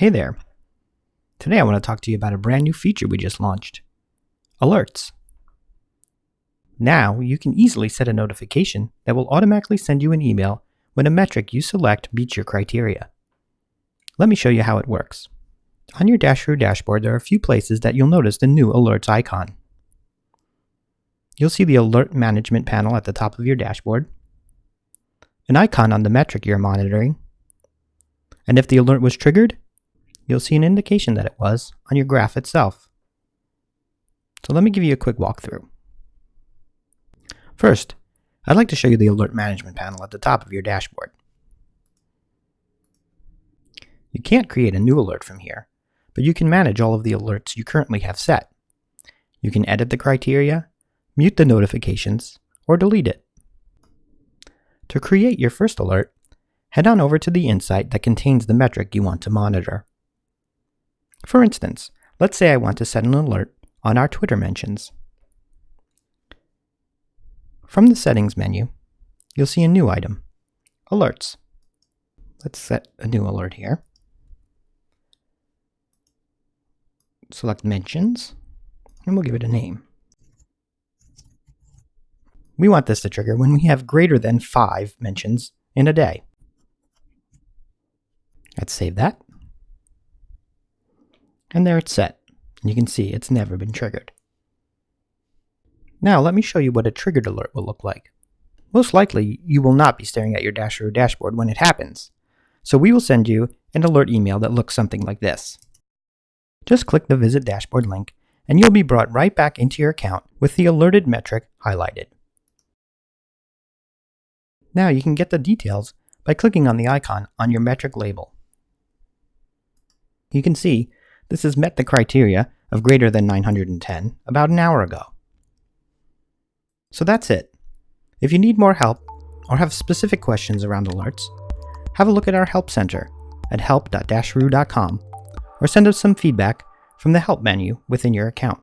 Hey there. Today I want to talk to you about a brand new feature we just launched Alerts. Now you can easily set a notification that will automatically send you an email when a metric you select meets your criteria. Let me show you how it works. On your Dasheroo dashboard, there are a few places that you'll notice the new Alerts icon. You'll see the Alert Management panel at the top of your dashboard, an icon on the metric you're monitoring, and if the alert was triggered, you'll see an indication that it was on your graph itself. So let me give you a quick walkthrough. First, I'd like to show you the Alert Management panel at the top of your dashboard. You can't create a new alert from here, but you can manage all of the alerts you currently have set. You can edit the criteria, mute the notifications, or delete it. To create your first alert, head on over to the insight that contains the metric you want to monitor. For instance, let's say I want to set an alert on our Twitter mentions. From the Settings menu, you'll see a new item, Alerts. Let's set a new alert here. Select Mentions, and we'll give it a name. We want this to trigger when we have greater than 5 mentions in a day. Let's save that. And there it's set. You can see it's never been triggered. Now let me show you what a triggered alert will look like. Most likely, you will not be staring at your Dasheroo dashboard when it happens. So we will send you an alert email that looks something like this. Just click the Visit Dashboard link and you'll be brought right back into your account with the alerted metric highlighted. Now you can get the details by clicking on the icon on your metric label. You can see this has met the criteria of greater than 910 about an hour ago. So that's it. If you need more help or have specific questions around alerts, have a look at our Help Center at help.dasheroo.com or send us some feedback from the Help menu within your account.